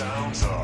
sounds of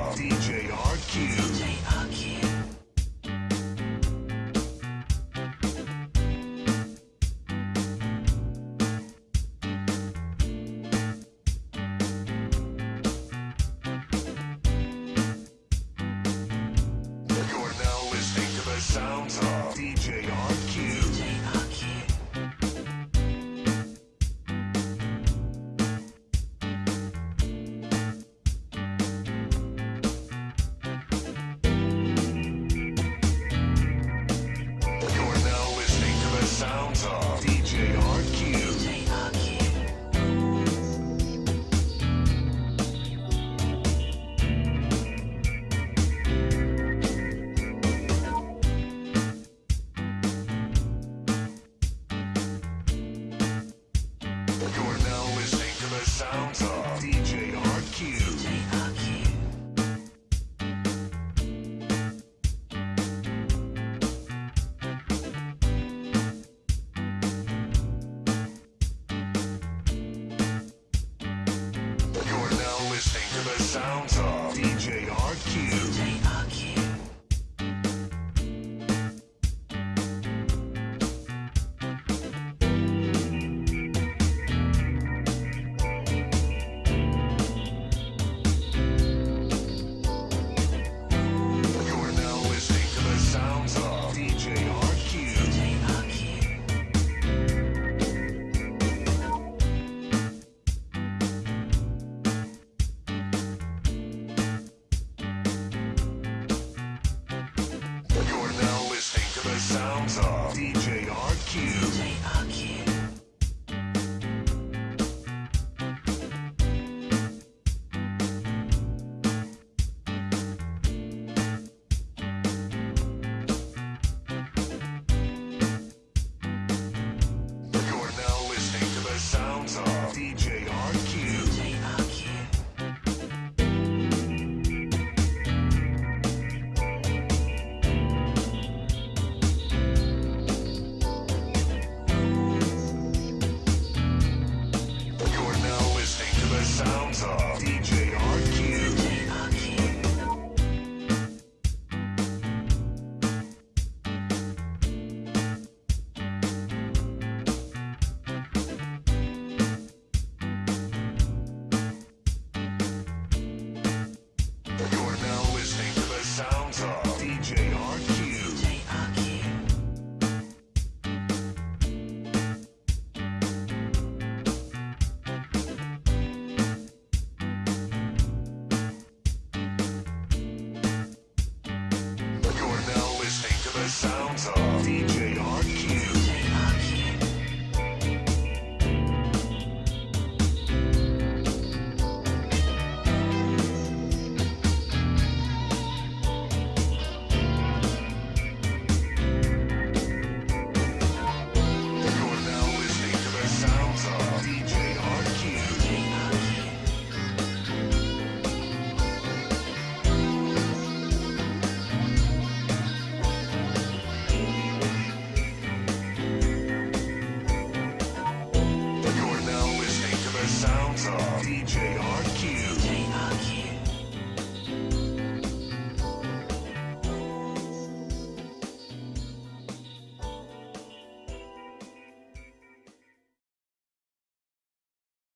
You're now listening to the sounds of the sounds are. songs of deep DJ RQ.